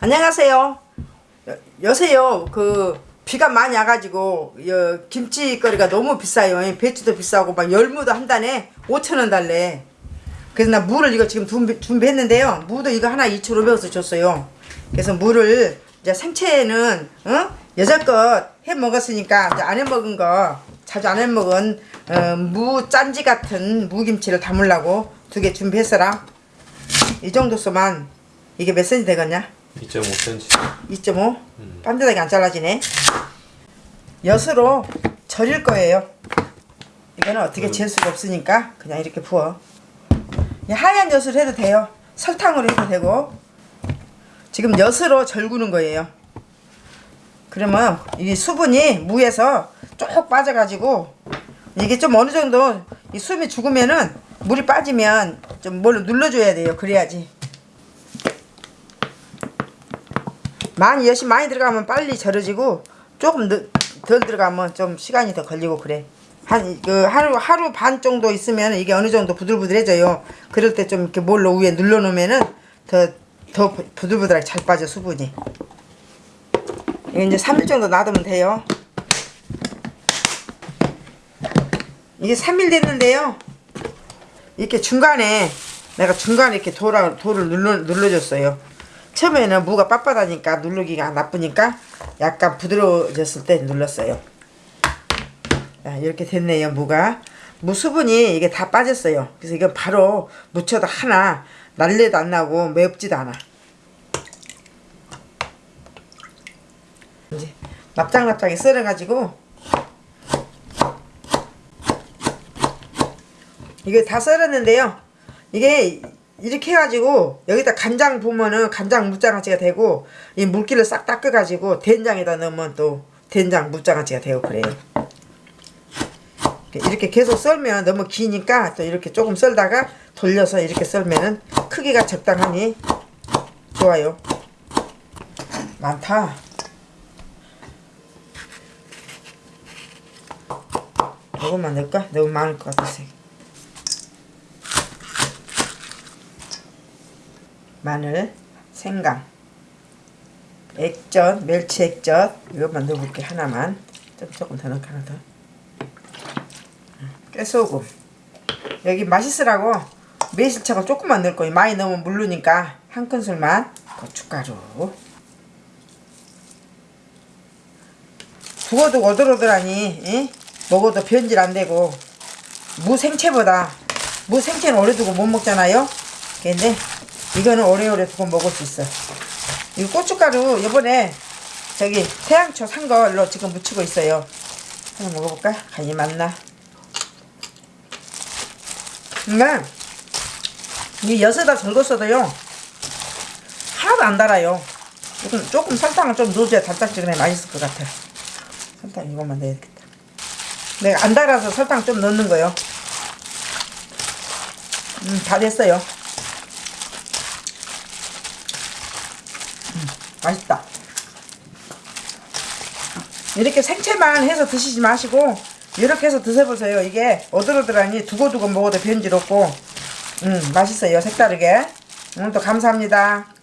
안녕하세요. 여, 여세요. 그 비가 많이 와가지고 여, 김치거리가 너무 비싸요. 배추도 비싸고 막 열무도 한 단에 5천 원 달래. 그래서 나 물을 이거 지금 준비, 준비했는데요. 무도 이거 하나 2,500원서 줬어요. 그래서 물을 이제 생채는 어? 여자껏 해 먹었으니까 안 해 먹은 거 자주 안 해 먹은 어, 무 짠지 같은 무김치를 담으려고 두 개 준비했어라. 이 정도서만 이게 몇 cm 되겠냐? 2.5cm 2.5? 반듯하게 안 잘라지네. 엿으로 절일 거예요. 이거는 어떻게 질 수가 없으니까 그냥 이렇게 부어. 이 하얀 엿을 해도 돼요. 설탕으로 해도 되고. 지금 엿으로 절구는 거예요. 그러면 이 수분이 무에서 쭉 빠져가지고 이게 좀 어느 정도 이 숨이 죽으면은 물이 빠지면 좀 뭘로 눌러줘야 돼요. 그래야지. 많이 엿이 많이 들어가면 빨리 절여지고 조금 느- 덜 들어가면 좀 시간이 더 걸리고 그래. 한 그 하루 하루 반 정도 있으면 이게 어느 정도 부들부들해져요. 그럴 때 좀 이렇게 뭘로 위에 눌러 놓으면은 더 더 부들부들하게 잘 빠져 수분이. 이거 이제 3일 정도 놔두면 돼요. 이게 3일 됐는데요. 이렇게 중간에 내가 중간에 이렇게 돌아 돌을 눌러 눌러줬어요. 처음에는 무가 빳빳하니까 누르기가 나쁘니까 약간 부드러워졌을 때 눌렀어요. 자, 이렇게 됐네요 무가. 무 수분이 이게 다 빠졌어요. 그래서 이건 바로 무쳐도 하나 날래도 안 나고 맵지도 않아. 이제 납작납작하게 썰어가지고 이게 다 썰었는데요. 이게 이렇게 해가지고 여기다 간장 부으면은 간장 무장아찌가 되고 이 물기를 싹 닦아가지고 된장에다 넣으면 또 된장 무장아찌가 되고 그래요. 이렇게 계속 썰면 너무 기니까 또 이렇게 조금 썰다가 돌려서 이렇게 썰면은 크기가 적당하니 좋아요. 많다. 이것만 넣을까? 너무 많을 것 같아서. 마늘, 생강, 액젓, 멸치 액젓 이것만 넣어볼게 하나만. 좀 조금 더 넣을까 하나 더. 깨소금. 여기 맛있으라고 매실청을 조금만 넣을 거예요. 많이 넣으면 물르니까 한 큰술만 고춧가루. 두고두고 오돌오돌하니 이? 먹어도 변질 안 되고 무 생채보다 무 생채는 오래 두고 못 먹잖아요. 근데 이거는 오래오래 두고 먹을 수 있어. 이거 고춧가루 요번에 저기 태양초 산 걸로 지금 묻히고 있어요. 한번 먹어볼까? 간이 맞나? 근데 이 엿에다 절궜어도요 하나도 안 달아요. 조금, 조금 설탕을 좀 넣어줘야 달짝지근해 맛있을 것 같아. 설탕 이것만 넣어야겠다. 내가 안 달아서 설탕 좀 넣는 거요. 음, 다 됐어요. 맛있다. 이렇게 생채만 해서 드시지 마시고 이렇게 해서 드셔보세요. 이게 오들오들하니 두고두고 먹어도 변질 없고 음 맛있어요. 색다르게. 오늘도 감사합니다.